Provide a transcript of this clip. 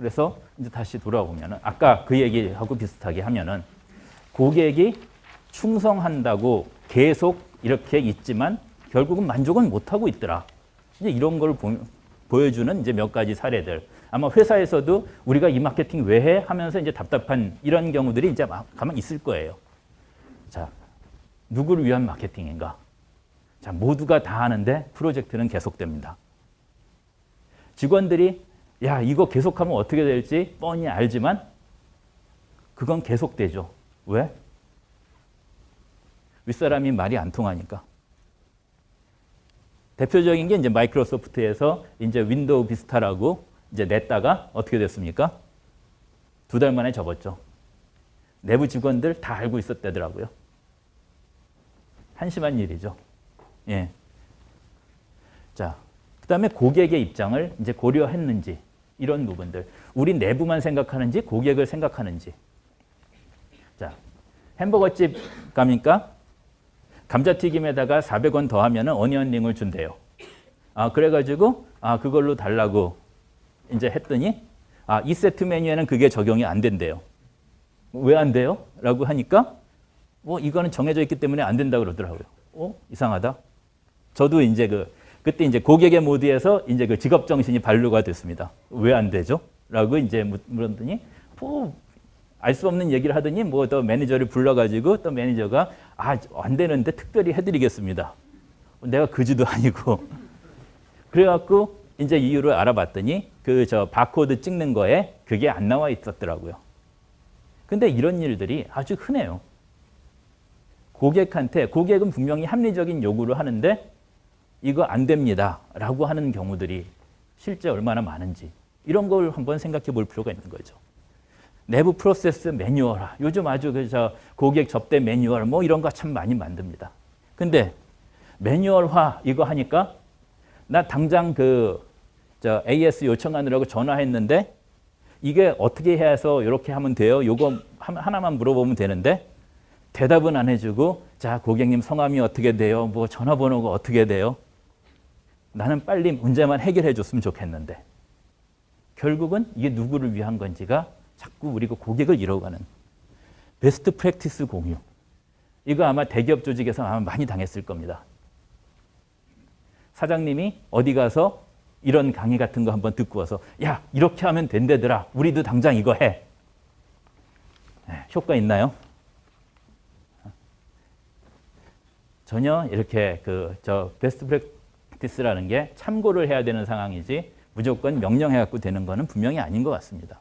그래서 이제 다시 돌아오면은 아까 그 얘기하고 비슷하게 하면은 고객이 충성한다고 계속 이렇게 있지만 결국은 만족은 못하고 있더라. 이제 이런 걸 보, 보여주는 이제 몇 가지 사례들. 아마 회사에서도 우리가 이 마케팅 왜 해? 하면서 이제 답답한 이런 경우들이 이제 막 가만 있을 거예요. 자, 누구를 위한 마케팅인가? 자, 모두가 다 하는데 프로젝트는 계속됩니다. 직원들이 야, 이거 계속하면 어떻게 될지 뻔히 알지만 그건 계속되죠. 왜? 윗사람이 말이 안 통하니까. 대표적인 게 이제 마이크로소프트에서 이제 윈도우 비스타라고 이제 냈다가 어떻게 됐습니까? 두 달 만에 접었죠. 내부 직원들 다 알고 있었다더라고요. 한심한 일이죠. 예. 자, 그 다음에 고객의 입장을 이제 고려했는지 이런 부분들. 우리 내부만 생각하는지 고객을 생각하는지. 자, 햄버거집 가니까 감자튀김에다가 400원 더하면 어니언링을 준대요. 아, 그래가지고 아, 그걸로 달라고 이제 했더니 아, 이 세트 메뉴에는 그게 적용이 안 된대요. 왜 안 돼요? 라고 하니까 뭐 이거는 정해져 있기 때문에 안 된다 그러더라고요. 어? 이상하다. 저도 이제 그 그때 이제 고객의 모드에서 이제 그 직업 정신이 발로가 됐습니다. 왜 안 되죠? 라고 이제 물었더니 뭐 알수 없는 얘기를 하더니 뭐 더 매니저를 불러가지고 또 매니저가 아 안 되는데 특별히 해드리겠습니다. 내가 그지도 아니고 그래갖고 이제 이유를 알아봤더니 그 저 바코드 찍는 거에 그게 안 나와 있었더라고요. 근데 이런 일들이 아주 흔해요. 고객한테 고객은 분명히 합리적인 요구를 하는데 이거 안 됩니다 라고 하는 경우들이 실제 얼마나 많은지 이런 걸 한번 생각해 볼 필요가 있는 거죠. 내부 프로세스 매뉴얼 요즘 아주 그저 고객 접대 매뉴얼 뭐 이런 거 참 많이 만듭니다. 근데 매뉴얼화 이거 하니까 나 당장 그 저 AS 요청하느라고 전화했는데 이게 어떻게 해서 이렇게 하면 돼요? 요거 하나만 물어보면 되는데 대답은 안 해주고 자 고객님 성함이 어떻게 돼요? 뭐 전화번호가 어떻게 돼요? 나는 빨리 문제만 해결해 줬으면 좋겠는데 결국은 이게 누구를 위한 건지가 자꾸 우리가 고객을 잃어가는 베스트 프랙티스 공유 이거 아마 대기업 조직에서 아마 많이 당했을 겁니다. 사장님이 어디 가서 이런 강의 같은 거 한번 듣고 와서 야 이렇게 하면 된대더라 우리도 당장 이거 해 네, 효과 있나요? 전혀 이렇게 그 저 베스트 프랙티스라는 게 참고를 해야 되는 상황이지 무조건 명령해 갖고 되는 거는 분명히 아닌 것 같습니다.